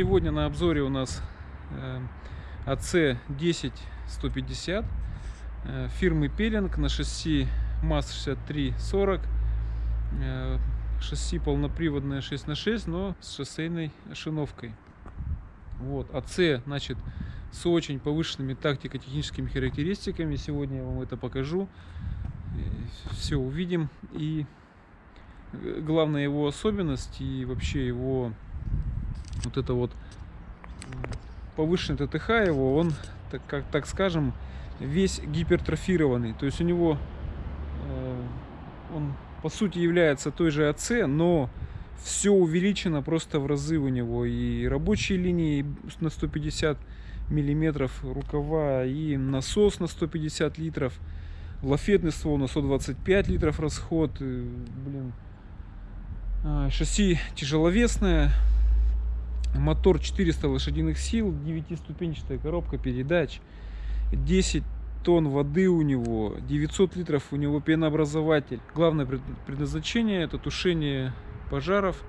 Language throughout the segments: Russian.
Сегодня на обзоре у нас AC 10150 фирмы Пелинг на шасси МАЗ-6340. Э, шасси полноприводное 6 на 6 но с шоссейной ошиновкой. Вот. АЦ, значит, с очень повышенными тактико-техническими характеристиками. Сегодня я вам это покажу. Все увидим. И главная его особенность и вообще его вот это вот повышенный ТТХ его, он, так, как, так скажем, весь гипертрофированный. То есть у него э, он по сути является той же АЦ, но все увеличено просто в разы у него. И рабочие линии на 150 миллиметров рукава, и насос на 150 литров, лафетный ствол на 125 литров расход. Блин. А, шасси тяжеловесное, мотор 400 лошадиных сил, 9-ступенчатая коробка передач, 10 тонн воды у него, 900 литров у него пенообразователь. Главное предназначение это тушение пожаров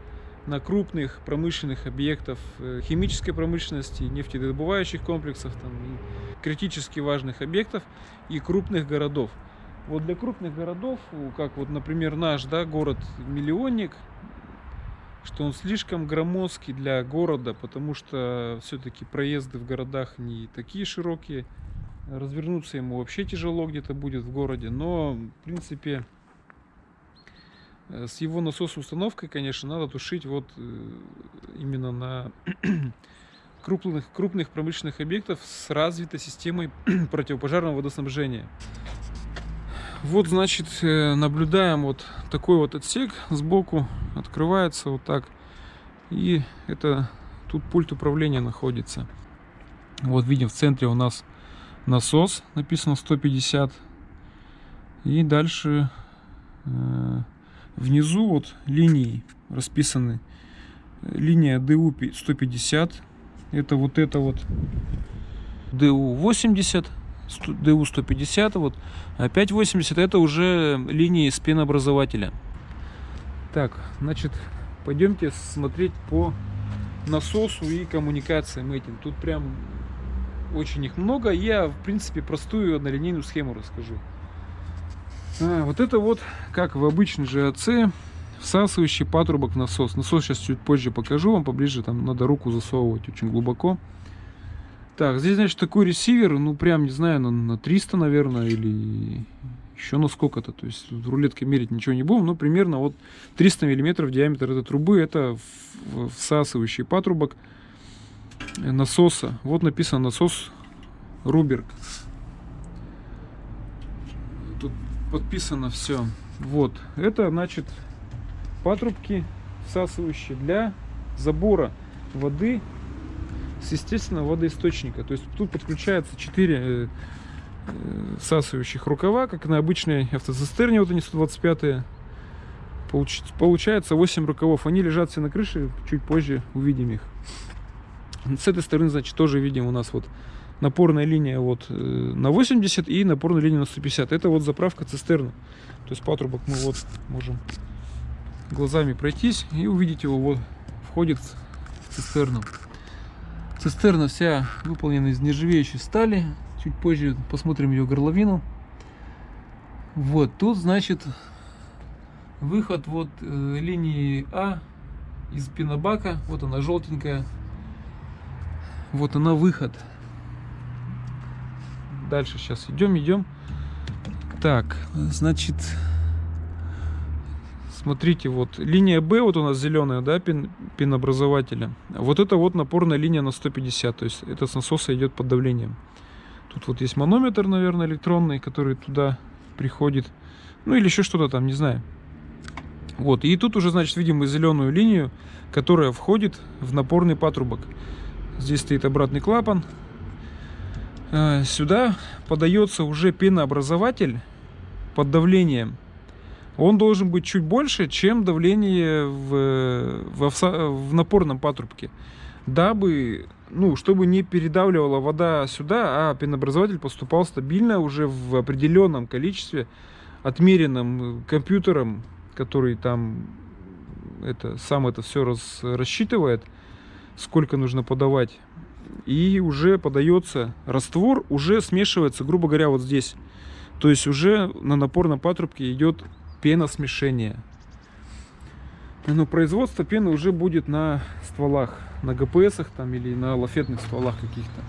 на крупных промышленных объектов э, химической промышленности, нефтедобывающих комплексов, там, и критически важных объектов и крупных городов. Вот для крупных городов, как вот, например, наш да, город-миллионник, что он слишком громоздкий для города, потому что все-таки проезды в городах не такие широкие, развернуться ему вообще тяжело где-то будет в городе, но в принципе э, с его насос установкой, конечно, надо тушить вот э, именно на крупных, крупных промышленных объектов с развитой системой противопожарного водоснабжения. Вот, значит, э, наблюдаем вот такой вот отсек сбоку, открывается вот так. И это тут пульт управления находится. Вот видим в центре у нас насос, написано 150. И дальше э, внизу вот линии расписаны. Линия DU 150. Это вот это вот DU 80. DU 150. Вот. опять 80 это уже линии спинобразователя. Так, значит, пойдемте смотреть по насосу и коммуникациям этим. Тут прям очень их много. Я, в принципе, простую однолинейную схему расскажу. А, вот это вот, как в обычной же АЦ, всасывающий патрубок насос. Насос сейчас чуть позже покажу вам, поближе, там надо руку засовывать очень глубоко. Так, здесь, значит, такой ресивер, ну, прям, не знаю, на, на 300, наверное, или еще на сколько-то. То есть в рулетке мерить ничего не будем, но примерно вот 300 миллиметров диаметр этой трубы. Это всасывающий патрубок насоса. Вот написано насос Руберг. Тут подписано все. Вот. Это значит патрубки всасывающие для забора воды с естественного водоисточника. То есть тут подключается 4 э, э, всасывающих рукава, как на обычной автоцистерне, вот они 125 -е. Получается 8 рукавов. Они лежат все на крыше, чуть позже увидим их. С этой стороны, значит, тоже видим у нас вот напорная линия вот э, на 80 и напорная линия на 150. Это вот заправка цистерны. То есть патрубок мы вот можем глазами пройтись и увидеть его вот входит в цистерну. Цистерна вся выполнена из нержавеющей стали. Чуть позже посмотрим ее горловину. Вот тут, значит, выход вот э, линии А из пенобака. Вот она желтенькая. Вот она выход. Дальше сейчас идем, идем. Так, значит, смотрите, вот линия Б, вот у нас зеленая, да, пин, пинобразователя. Вот это вот напорная линия на 150, то есть это с насоса идет под давлением. Тут вот есть манометр, наверное, электронный, который туда приходит. Ну или еще что-то там, не знаю. Вот, и тут уже, значит, видим мы зеленую линию, которая входит в напорный патрубок. Здесь стоит обратный клапан. Э, сюда подается уже пенообразователь под давлением. Он должен быть чуть больше, чем давление в, в, в напорном патрубке. Дабы, ну, чтобы не передавливала вода сюда, а пенообразователь поступал стабильно уже в определенном количестве, отмеренным компьютером, который там это, сам это все раз, рассчитывает сколько нужно подавать. И уже подается раствор, уже смешивается, грубо говоря, вот здесь. То есть уже на напорном патрубке идет пеносмешение. Но производство пены уже будет на стволах, на ГПСах там или на лафетных стволах каких-то.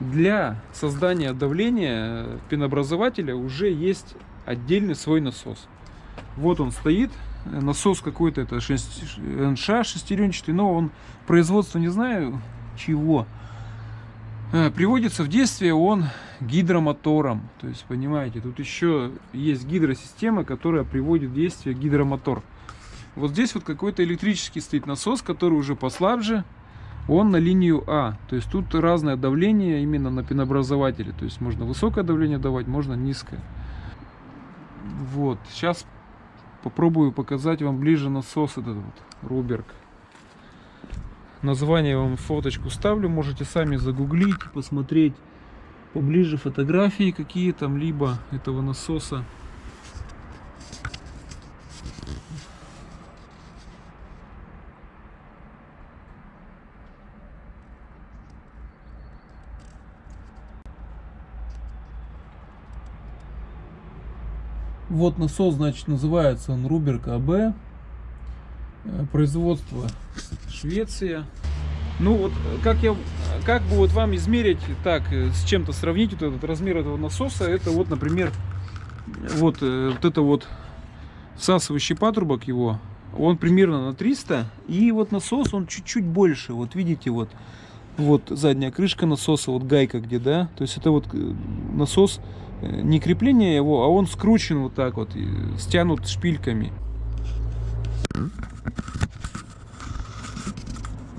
Для создания давления пенообразователя уже есть отдельный свой насос. Вот он стоит, насос какой-то, это НШ шестеренчатый, но он производство не знаю чего. Э, приводится в действие он гидромотором. То есть, понимаете, тут еще есть гидросистема, которая приводит в действие гидромотор. Вот здесь вот какой-то электрический стоит насос, который уже послабже. Он на линию А. То есть тут разное давление именно на пенообразователе. То есть можно высокое давление давать, можно низкое. Вот. Сейчас попробую показать вам ближе насос этот вот, Руберг. Название вам фоточку ставлю, можете сами загуглить, посмотреть поближе фотографии какие там, либо этого насоса. Вот насос, значит, называется он Руберг АБ. Э, производство Швеция. Ну вот, как я, как бы вот вам измерить, так, э, с чем-то сравнить вот этот размер этого насоса, это вот, например, вот, э, вот это вот всасывающий патрубок его, он примерно на 300, и вот насос, он чуть-чуть больше, вот видите, вот, вот задняя крышка насоса, вот гайка где, да, то есть это вот насос, не крепление его, а он скручен вот так вот, стянут шпильками.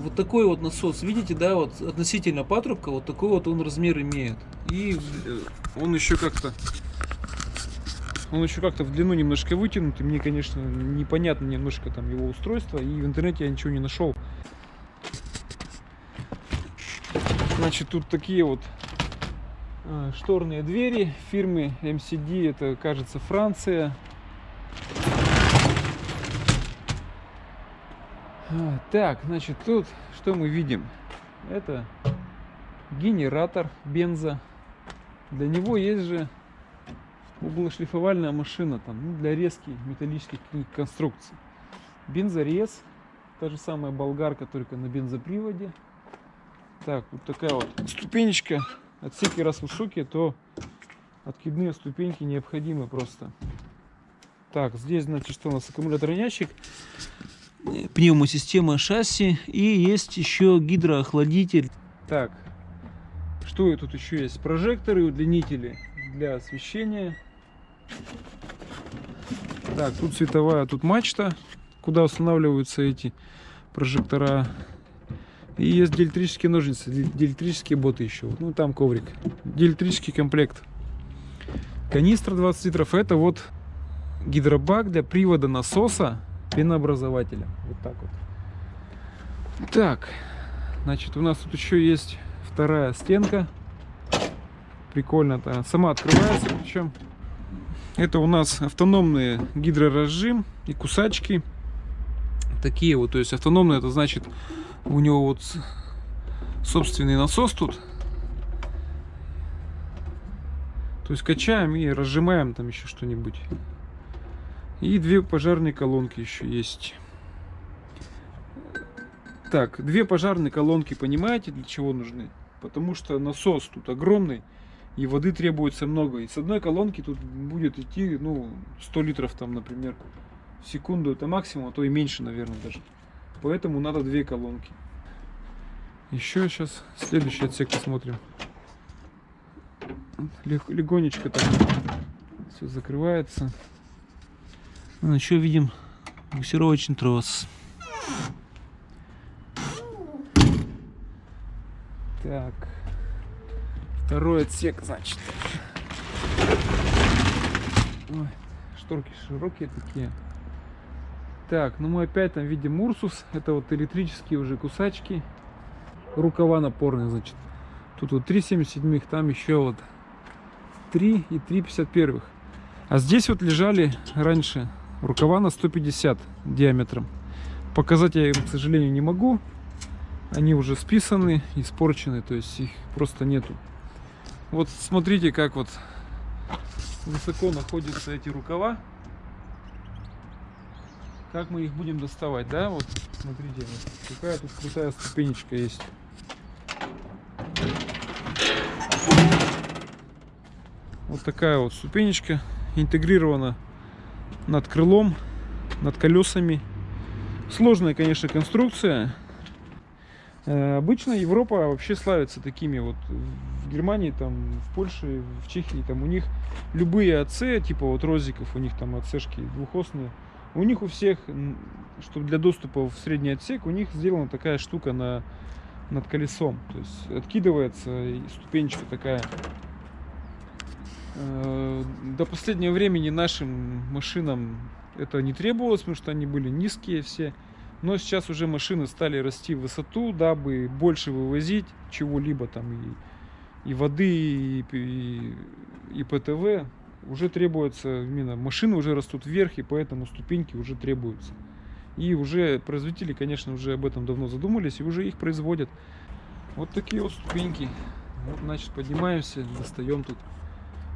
Вот такой вот насос, видите, да, вот относительно патрубка, вот такой вот он размер имеет. И он еще как-то он еще как-то в длину немножко вытянут, и мне, конечно, непонятно немножко там его устройство, и в интернете я ничего не нашел. Значит, тут такие вот э, шторные двери фирмы MCD, это, кажется, Франция. Так, значит, тут что мы видим? Это генератор бенза. Для него есть же углошлифовальная машина там, ну, для резки металлических конструкций. Бензорез, та же самая болгарка, только на бензоприводе. Так, вот такая вот ступенечка. Отсеки раз высокие, то откидные ступеньки необходимы просто. Так, здесь, значит, что у нас аккумуляторный ящик пневмосистема шасси и есть еще гидроохладитель. Так, что тут еще есть? Прожекторы, удлинители для освещения. Так, тут световая, тут мачта, куда устанавливаются эти прожектора. И есть диэлектрические ножницы, диэлектрические боты еще. Ну, там коврик. Диэлектрический комплект. Канистра 20 литров. Это вот гидробак для привода насоса пенообразователя. Вот так вот. Так, значит, у нас тут еще есть вторая стенка. Прикольно-то. Сама открывается, причем. Это у нас автономный гидроразжим и кусачки. Такие вот, то есть автономный, это значит, у него вот собственный насос тут. То есть качаем и разжимаем там еще что-нибудь. И две пожарные колонки еще есть. Так, две пожарные колонки, понимаете, для чего нужны? Потому что насос тут огромный, и воды требуется много. И с одной колонки тут будет идти, ну, 100 литров там, например, в секунду. Это максимум, а то и меньше, наверное, даже. Поэтому надо две колонки. Еще сейчас следующий отсек посмотрим. Легонечко так все закрывается. Ну, еще видим буксировочный трос. Так. Второй отсек, значит. Ой, шторки широкие такие. Так, ну мы опять там видим Урсус. Это вот электрические уже кусачки. Рукава напорные, значит. Тут вот 3,77, там еще вот 3 и 3,51. А здесь вот лежали раньше Рукава на 150 диаметром. Показать я им, к сожалению, не могу. Они уже списаны, испорчены, то есть их просто нету. Вот смотрите, как вот высоко находятся эти рукава. Как мы их будем доставать, да? Вот, смотрите, вот, какая тут крутая ступенечка есть. Вот такая вот ступенечка интегрирована над крылом, над колесами. Сложная, конечно, конструкция. Э, обычно Европа вообще славится такими вот в Германии, там, в Польше, в Чехии, там у них любые АЦ, типа вот розиков, у них там АЦшки двухосные, у них у всех, чтобы для доступа в средний отсек, у них сделана такая штука на, над колесом. То есть откидывается ступенечка такая. Э, до последнего времени нашим машинам это не требовалось, потому что они были низкие все. Но сейчас уже машины стали расти в высоту, дабы больше вывозить чего-либо там и, и воды, и, и, и ПТВ. Уже требуется, именно машины уже растут вверх, и поэтому ступеньки уже требуются. И уже производители, конечно, уже об этом давно задумались, и уже их производят. Вот такие вот ступеньки. Вот, значит, поднимаемся, достаем тут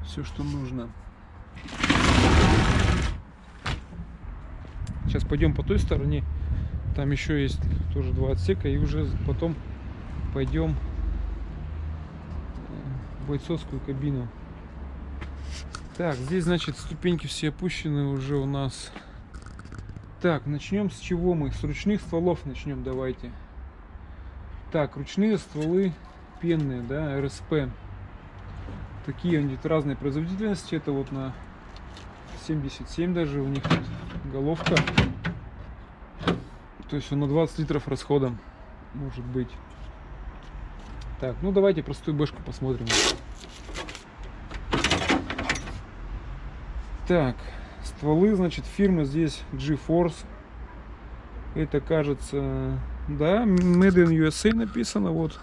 все, что нужно. Сейчас пойдем по той стороне. Там еще есть тоже два отсека. И уже потом пойдем в бойцовскую кабину. Так, здесь, значит, ступеньки все опущены уже у нас. Так, начнем с чего мы? С ручных стволов начнем, давайте. Так, ручные стволы пенные, да, РСП. Такие они разной производительности. Это вот на 77 даже у них головка. То есть он на 20 литров расходом может быть. Так, ну давайте простую бэшку посмотрим. Так, стволы, значит, фирмы здесь GeForce. Это, кажется, да, Made in USA написано, вот.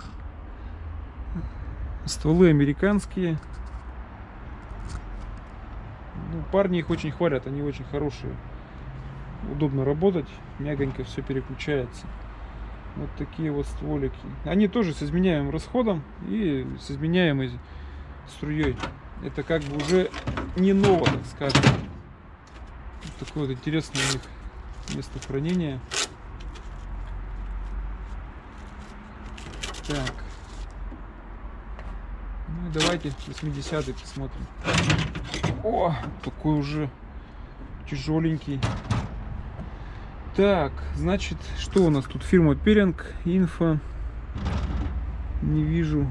Стволы американские. Ну, парни их очень хвалят, они очень хорошие удобно работать, мягонько все переключается. Вот такие вот стволики. Они тоже с изменяемым расходом и с изменяемой струей. Это как бы уже не ново, так скажем. Вот такое вот интересное у них место хранения. Так. Давайте 80 посмотрим. О, такой уже тяжеленький. Так, значит, что у нас тут? Фирма Перинг, Инфо. Не вижу.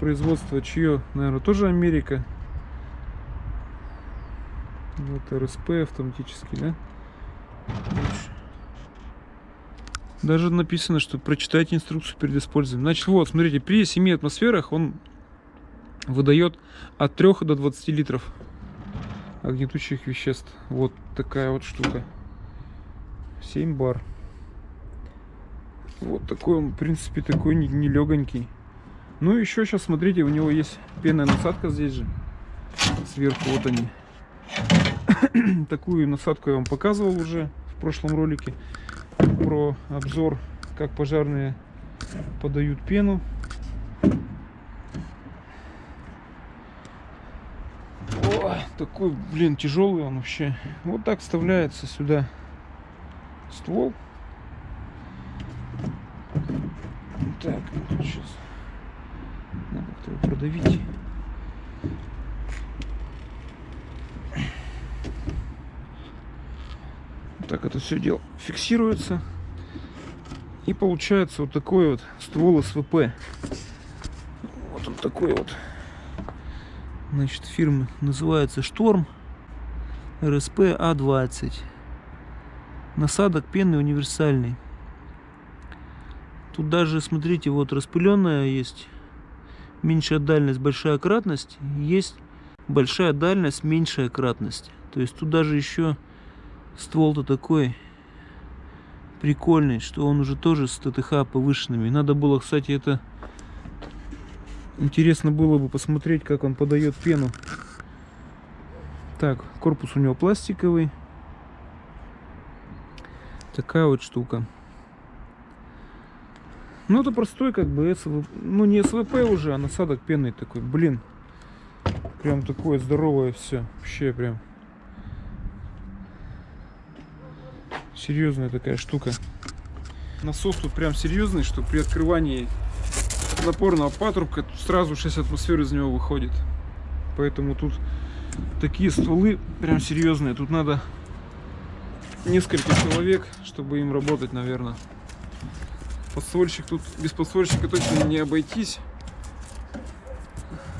Производство чье? Наверное, тоже Америка. Вот РСП автоматический, да? Даже написано, что прочитайте инструкцию перед использованием. Значит, вот, смотрите, при 7 атмосферах он выдает от 3 до 20 литров огнетущих веществ. Вот такая вот штука. 7 бар. Вот такой он, в принципе, такой нелегонький. Ну, еще сейчас, смотрите, у него есть пенная насадка здесь же. Сверху вот они. Такую насадку я вам показывал уже в прошлом ролике. Про обзор, как пожарные подают пену. О, такой, блин, тяжелый он вообще. Вот так вставляется сюда ствол. Так, сейчас надо как-то его продавить. Так это все дело фиксируется. И получается вот такой вот ствол СВП. Вот он такой вот. Значит, фирма называется Шторм РСП А20 насадок пены универсальный. Тут даже, смотрите, вот распыленная есть. Меньшая дальность, большая кратность. Есть большая дальность, меньшая кратность. То есть тут даже еще ствол-то такой прикольный, что он уже тоже с ТТХ повышенными. Надо было, кстати, это... Интересно было бы посмотреть, как он подает пену. Так, корпус у него пластиковый. Такая вот штука. Ну, это простой, как бы, СВ... ну, не СВП уже, а насадок пенный такой. Блин, прям такое здоровое все. Вообще прям. Серьезная такая штука. Насос тут прям серьезный, что при открывании напорного патрубка сразу 6 атмосфер из него выходит. Поэтому тут такие стволы прям серьезные. Тут надо несколько человек, чтобы им работать, наверное. Подствольщик тут без подствольщика точно не обойтись.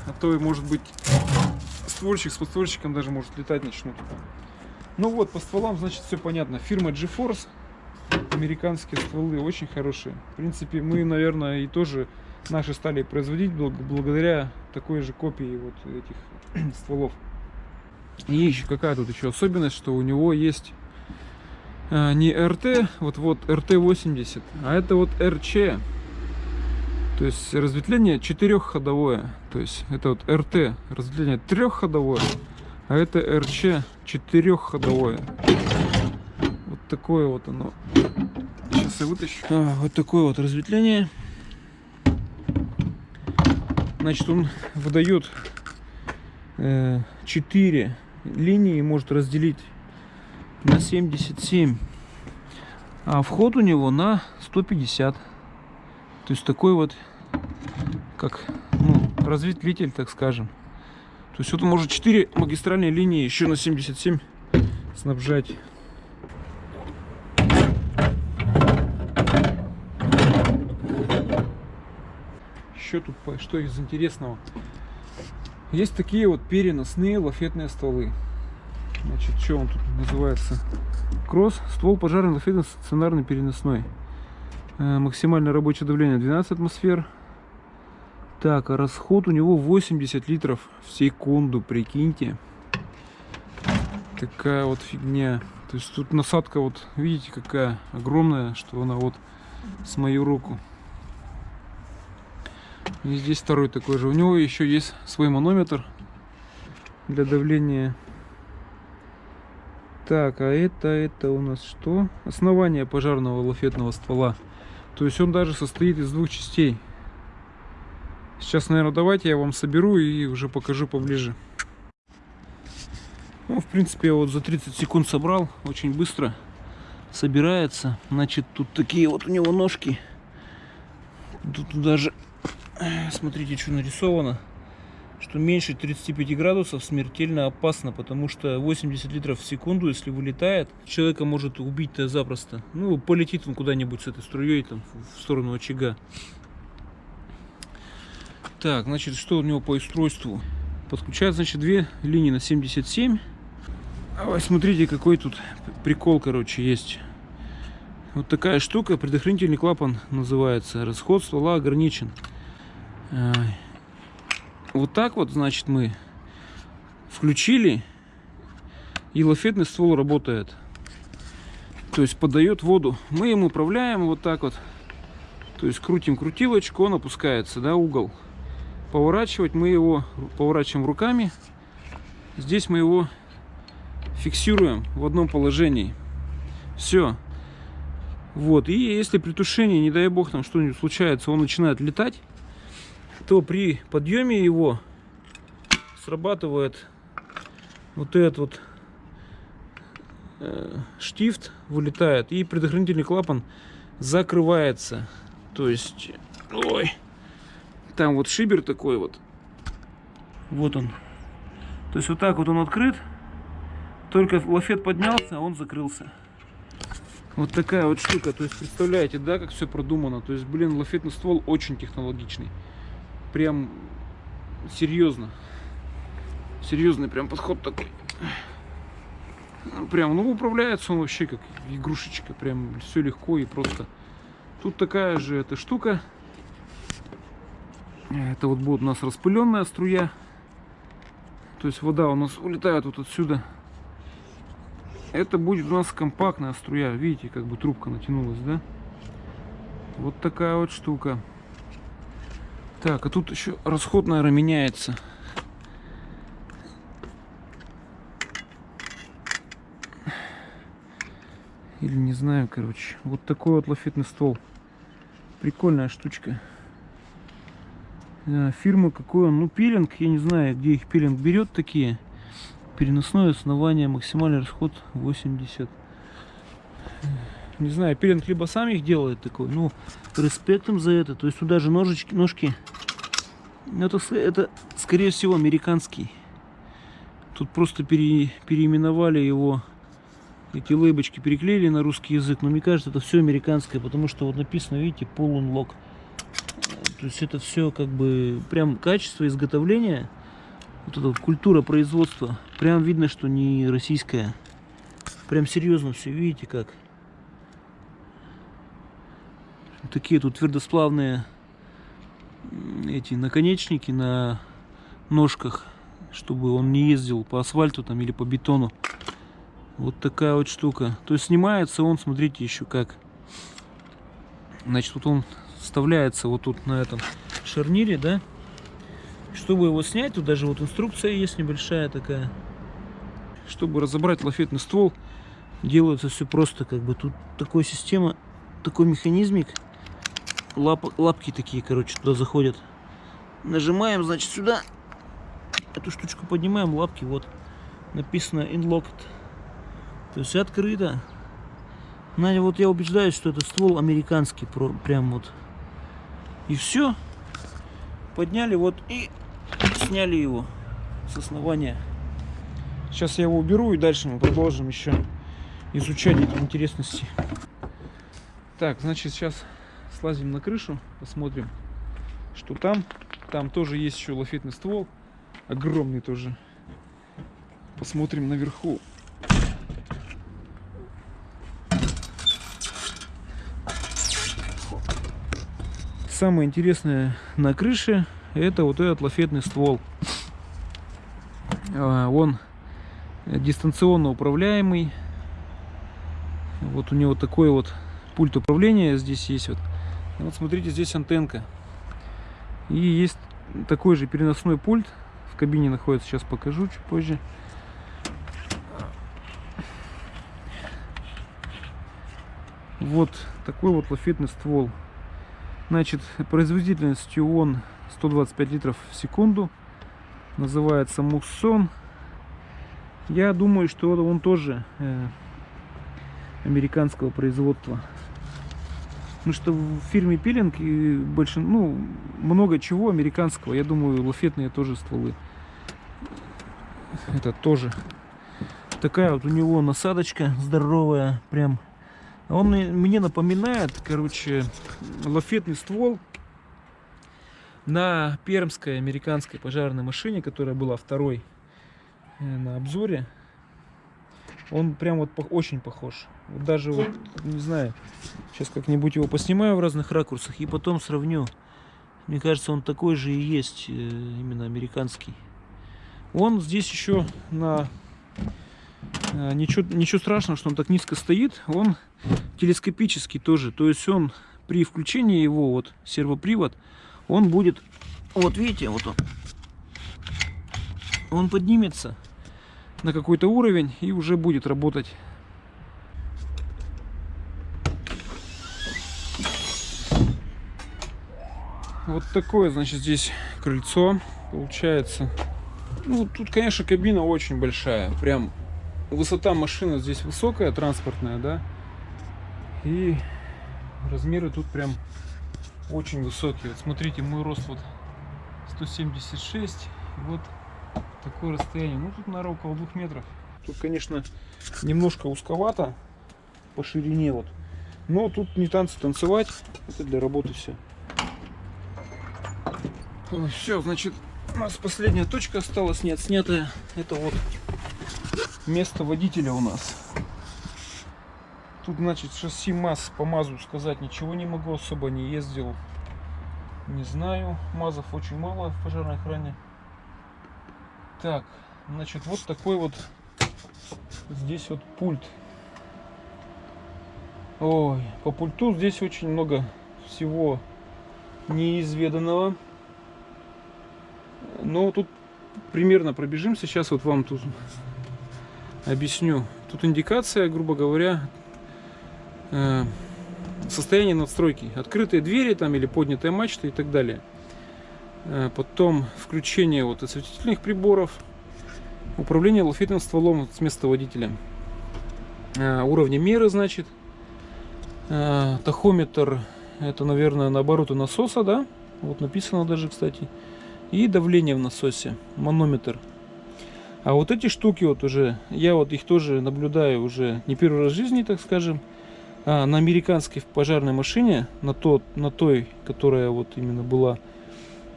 А то, может быть, ствольщик с подствольщиком даже может летать начнут. Ну вот, по стволам, значит, все понятно. Фирма GeForce. Американские стволы очень хорошие. В принципе, мы, наверное, и тоже наши стали производить благодаря такой же копии вот этих стволов. И еще какая тут еще особенность, что у него есть э, не РТ, вот вот РТ-80, а это вот РЧ. То есть разветвление четырехходовое. То есть это вот РТ, разветвление трехходовое, а это РЧ четырехходовое. Вот такое вот оно. Сейчас я вытащу. А, вот такое вот разветвление. Значит, он выдает э, 4 линии может разделить на 77. А вход у него на 150. То есть такой вот, как ну, разветвитель, так скажем. То есть вот он может 4 магистральные линии еще на 77 снабжать. Еще тут что из интересного? Есть такие вот переносные лафетные стволы. Значит, что он тут называется? Кросс, ствол пожарный лафетный стационарный переносной. Э, максимальное рабочее давление 12 атмосфер. Так, а расход у него 80 литров в секунду, прикиньте. Такая вот фигня. То есть тут насадка вот, видите, какая огромная, что она вот с мою руку. И здесь второй такой же. У него еще есть свой манометр для давления. Так, а это, это у нас что? Основание пожарного лафетного ствола. То есть он даже состоит из двух частей. Сейчас, наверное, давайте я вам соберу и уже покажу поближе. Ну, в принципе, я вот за 30 секунд собрал. Очень быстро собирается. Значит, тут такие вот у него ножки. Тут даже смотрите, что нарисовано, что меньше 35 градусов смертельно опасно, потому что 80 литров в секунду, если вылетает, человека может убить-то запросто. Ну, полетит он куда-нибудь с этой струей там в сторону очага. Так, значит, что у него по устройству? Подключает, значит, две линии на 77. А смотрите, какой тут прикол, короче, есть. Вот такая штука, предохранительный клапан называется. Расход ствола ограничен. Вот так вот, значит, мы включили, и лафетный ствол работает. То есть подает воду. Мы им управляем вот так вот. То есть крутим крутилочку, он опускается, да, угол. Поворачивать мы его поворачиваем руками. Здесь мы его фиксируем в одном положении. Все. Вот. И если при тушении, не дай бог, там что-нибудь случается, он начинает летать, то при подъеме его срабатывает вот этот вот э, штифт вылетает и предохранительный клапан закрывается. То есть ой там вот шибер такой вот. Вот он. То есть вот так вот он открыт только лафет поднялся он закрылся. Вот такая вот штука. То есть представляете да как все продумано? То есть блин лафетный ствол очень технологичный прям серьезно. Серьезный прям подход такой. Прям, ну, управляется он вообще как игрушечка. Прям все легко и просто. Тут такая же эта штука. Это вот будет у нас распыленная струя. То есть вода у нас улетает вот отсюда. Это будет у нас компактная струя. Видите, как бы трубка натянулась, да? Вот такая вот штука. Так, а тут еще расход, наверное, меняется. Или не знаю, короче. Вот такой вот лафетный ствол. Прикольная штучка. А, фирмы какой он? Ну, пилинг, я не знаю, где их пилинг берет такие. Переносное основание, максимальный расход 80. Не знаю, пилинг либо сам их делает такой, ну, респектом за это. То есть туда же ножички, ножки. Это, это скорее всего, американский. Тут просто пере, переименовали его, эти лейбочки переклеили на русский язык. Но мне кажется, это все американское, потому что вот написано, видите, Unlock. То есть это все как бы прям качество изготовления, вот эта вот культура производства. Прям видно, что не российская. Прям серьезно все, видите как. Такие тут твердосплавные эти наконечники на ножках, чтобы он не ездил по асфальту там или по бетону. Вот такая вот штука. То есть снимается он, смотрите, еще как. Значит, вот он вставляется вот тут на этом шарнире, да. Чтобы его снять, тут даже вот инструкция есть небольшая такая. Чтобы разобрать лафетный ствол, делается все просто, как бы тут такая система, такой механизмик. Лап, лапки такие, короче, туда заходят. Нажимаем, значит, сюда. Эту штучку поднимаем, лапки, вот. Написано Inlocked. То есть открыто. Надя, вот я убеждаюсь, что это ствол американский, прям вот и все. Подняли вот и сняли его с основания. Сейчас я его уберу и дальше мы продолжим еще изучать эти интересности. Так, значит, сейчас слазим на крышу, посмотрим, что там. Там тоже есть еще лафетный ствол, огромный тоже. Посмотрим наверху. самое интересное на крыше это вот этот лафетный ствол. А, он дистанционно управляемый. Вот у него такой вот пульт управления здесь есть. Вот, вот смотрите, здесь антенка. И есть такой же переносной пульт. В кабине находится, сейчас покажу чуть позже. Вот такой вот лафетный ствол. Значит, производительностью он 125 литров в секунду. Называется Муссон. Я думаю, что он тоже э, американского производства. Потому что в фирме Пилинг и больше, ну, много чего американского. Я думаю, лафетные тоже стволы. Это тоже. Такая вот у него насадочка здоровая, прям он мне напоминает, короче, лафетный ствол на пермской американской пожарной машине, которая была второй э, на обзоре. Он прям вот очень похож. Вот даже вот, не знаю, сейчас как-нибудь его поснимаю в разных ракурсах и потом сравню. Мне кажется, он такой же и есть, э, именно американский. Он здесь еще на Э, ничего, ничего страшного, что он так низко стоит. Он телескопический тоже. То есть он при включении его, вот сервопривод, он будет, вот видите, вот он, он поднимется на какой-то уровень и уже будет работать. Вот такое, значит, здесь крыльцо получается. Ну, тут, конечно, кабина очень большая. Прям высота машины здесь высокая, транспортная, да. И размеры тут прям очень высокие. Вот смотрите, мой рост вот 176. И вот такое расстояние. Ну, тут, наверное, около двух метров. Тут, конечно, немножко узковато по ширине вот. Но тут не танцы танцевать. Это для работы все. Все, значит, у нас последняя точка осталась не отснятая. Это вот место водителя у нас. Тут, значит, шасси МАЗ по МАЗу сказать ничего не могу, особо не ездил. Не знаю. МАЗов очень мало в пожарной охране. Так, значит, вот такой вот здесь вот пульт. Ой, по пульту здесь очень много всего неизведанного. Но тут примерно пробежимся. Сейчас вот вам тут объясню. Тут индикация, грубо говоря, Э, состояние надстройки. Открытые двери там или поднятая мачта и так далее. Э, потом включение вот осветительных приборов. Управление лафетным стволом с места водителя. Э, уровни меры, значит. Тахометр, это, наверное, наоборот у насоса, да? Вот написано даже, кстати. И давление в насосе, манометр. А вот эти штуки вот уже, я вот их тоже наблюдаю уже не первый раз в жизни, так скажем а, на американской пожарной машине, на, тот, на той, которая вот именно была э,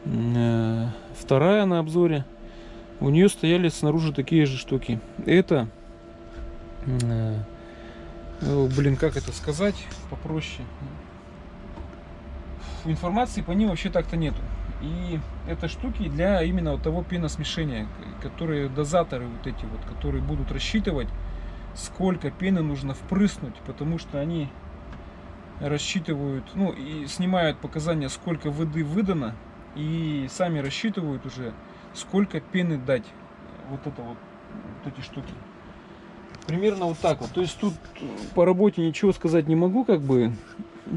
вторая на обзоре, у нее стояли снаружи такие же штуки. Это, э, блин, как это сказать попроще? Информации по ним вообще так-то нету. И это штуки для именно вот того пеносмешения, которые дозаторы вот эти вот, которые будут рассчитывать сколько пены нужно впрыснуть, потому что они рассчитывают, ну и снимают показания, сколько воды выдано, и сами рассчитывают уже, сколько пены дать. Вот это вот, вот эти штуки. Примерно вот так вот. То есть тут по работе ничего сказать не могу, как бы.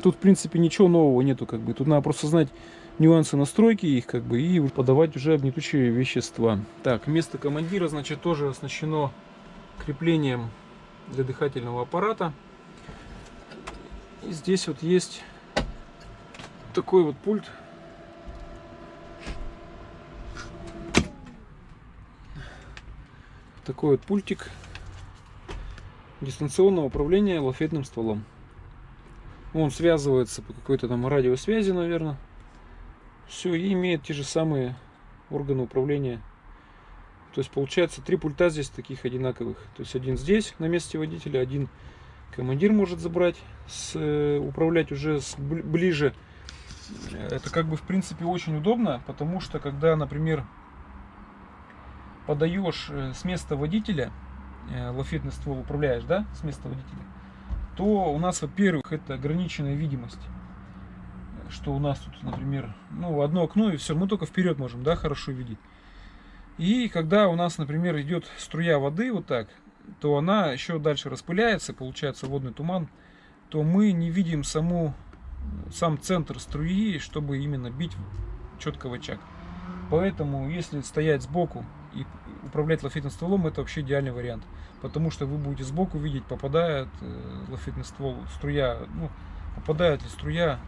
Тут, в принципе, ничего нового нету, как бы. Тут надо просто знать нюансы настройки их, как бы, и подавать уже гнетущие вещества. Так, место командира, значит, тоже оснащено креплением для дыхательного аппарата. И здесь вот есть такой вот пульт. Такой вот пультик дистанционного управления лафетным стволом. Он связывается по какой-то там радиосвязи, наверное. Все, и имеет те же самые органы управления то есть получается три пульта здесь таких одинаковых. То есть один здесь на месте водителя, один командир может забрать, с, э, управлять уже с, ближе. Это как бы в принципе очень удобно, потому что когда, например, подаешь э, с места водителя, э, лафетный ствол управляешь, да, с места водителя, то у нас, во-первых, это ограниченная видимость. Что у нас тут, например, ну, одно окно и все, мы только вперед можем, да, хорошо видеть. И когда у нас, например, идет струя воды вот так, то она еще дальше распыляется, получается водный туман, то мы не видим саму, сам центр струи, чтобы именно бить четко в очаг. Поэтому, если стоять сбоку и управлять лафетным стволом, это вообще идеальный вариант. Потому что вы будете сбоку видеть, попадает э, лафетный ствол, струя, ну, попадает ли струя,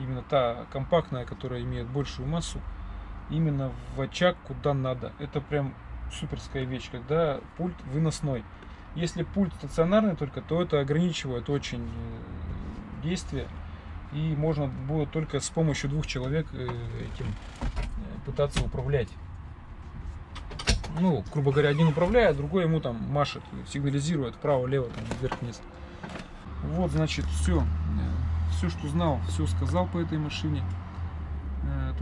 именно та компактная, которая имеет большую массу, именно в очаг куда надо. Это прям суперская вещь, когда пульт выносной. Если пульт стационарный только, то это ограничивает очень э, действие. И можно будет только с помощью двух человек э, этим э, пытаться управлять. Ну, грубо говоря, один управляет, другой ему там машет, сигнализирует вправо-лево, вверх-вниз. Вот, значит, все. Все, что знал, все сказал по этой машине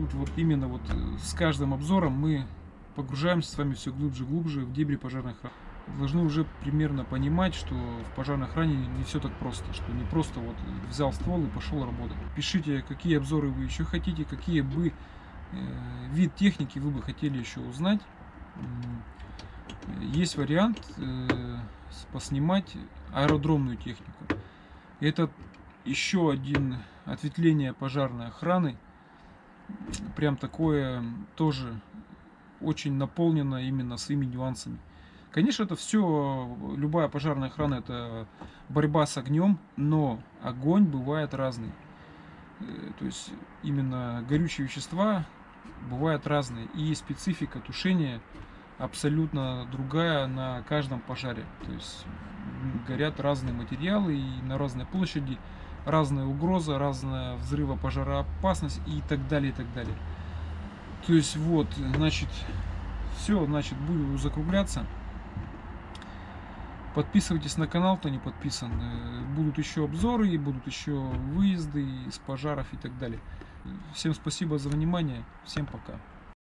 тут вот именно вот э, с каждым обзором мы погружаемся с вами все глубже и глубже в дебри пожарной охраны. Должны уже примерно понимать, что в пожарной охране не все так просто, что не просто вот взял ствол и пошел работать. Пишите, какие обзоры вы еще хотите, какие бы э, вид техники вы бы хотели еще узнать. Есть вариант э, поснимать аэродромную технику. Это еще один ответвление пожарной охраны прям такое тоже очень наполнено именно своими нюансами. Конечно, это все, любая пожарная охрана, это борьба с огнем, но огонь бывает разный. Э, то есть именно горючие вещества бывают разные. И специфика тушения абсолютно другая на каждом пожаре. То есть горят разные материалы и на разной площади разная угроза, разная взрыва пожароопасность и так далее, и так далее. То есть вот, значит, все, значит, буду закругляться. Подписывайтесь на канал, кто не подписан. Э, будут еще обзоры, будут еще выезды из пожаров и так далее. Всем спасибо за внимание. Всем пока.